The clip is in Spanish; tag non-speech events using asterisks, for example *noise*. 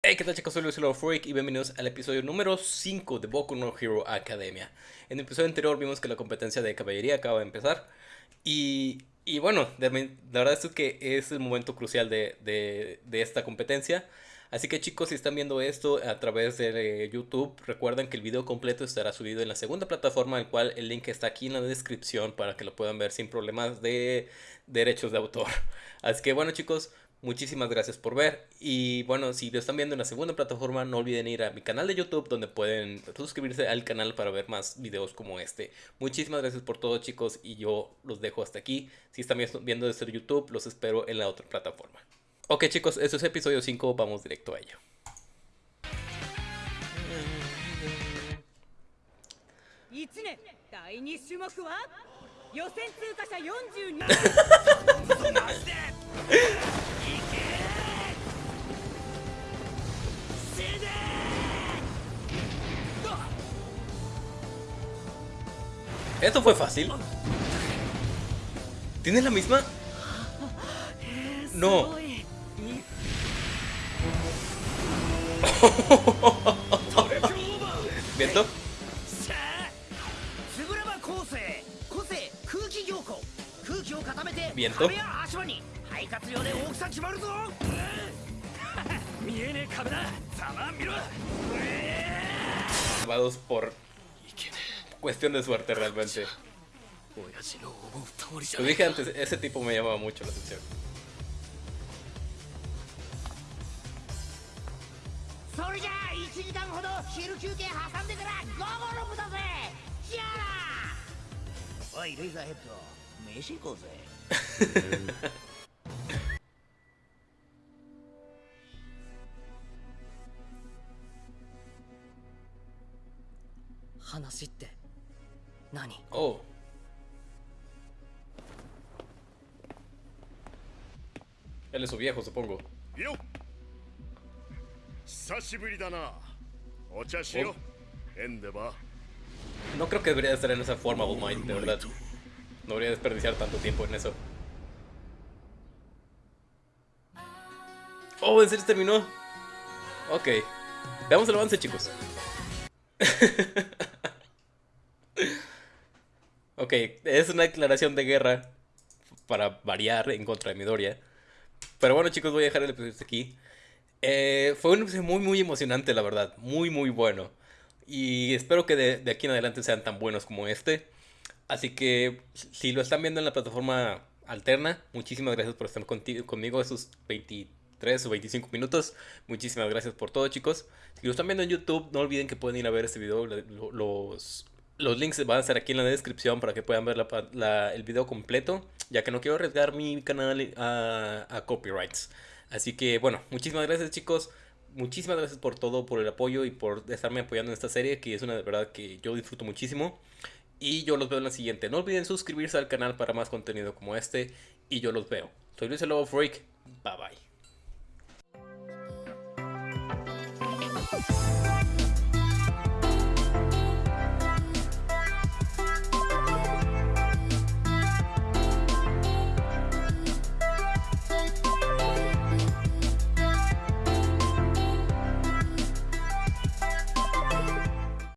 Hey, ¿qué tal chicos? Soy Luis Freak y bienvenidos al episodio número 5 de Boku no Hero Academia. En el episodio anterior vimos que la competencia de caballería acaba de empezar y, y bueno, la verdad es que es el momento crucial de, de, de, esta competencia. Así que chicos, si están viendo esto a través de YouTube, recuerden que el video completo estará subido en la segunda plataforma, el cual el link está aquí en la descripción para que lo puedan ver sin problemas de derechos de autor. *laughs* Así que bueno chicos, Muchísimas gracias por ver. Y bueno, si lo están viendo en la segunda plataforma, no olviden ir a mi canal de YouTube donde pueden suscribirse al canal para ver más videos como este. Muchísimas gracias por todo chicos y yo los dejo hasta aquí. Si están viendo desde YouTube, los espero en la otra plataforma. Ok chicos, este es episodio 5, vamos directo a ello. *laughs* Esto fue fácil. ¿Tienes la misma? No. *laughs* ¿Viento? ¿Viento? *laughs* Salvados por cuestión de suerte realmente. Lo dije antes, ese tipo me llamaba mucho la atención. *laughs* Oh. Él es su viejo, supongo. No creo que debería estar en esa forma, All Might, de verdad. No debería desperdiciar tanto tiempo en eso. Oh, ¿en serio terminó? Ok. Veamos el avance, chicos. *laughs* Ok, es una declaración de guerra para variar en contra de Midoriya. Pero bueno chicos, voy a dejar el episodio aquí. Eh, fue un episodio muy muy emocionante, la verdad. Muy muy bueno. Y espero que de, aquí en adelante sean tan buenos como este. Así que si lo están viendo en la plataforma alterna, muchísimas gracias por estar conmigo esos 23 o 25 minutos. Muchísimas gracias por todo chicos. Si lo están viendo en YouTube, no olviden que pueden ir a ver este video. Los, los links van a estar aquí en la descripción para que puedan ver el video completo, ya que no quiero arriesgar mi canal a, copyrights. Así que bueno, muchísimas gracias chicos, muchísimas gracias por todo, por el apoyo y por estarme apoyando en esta serie, que es una verdad que yo disfruto muchísimo. Y yo los veo en la siguiente. No olviden suscribirse al canal para más contenido como este. Y yo los veo. Soy Luis el Lobo Freak. Bye bye.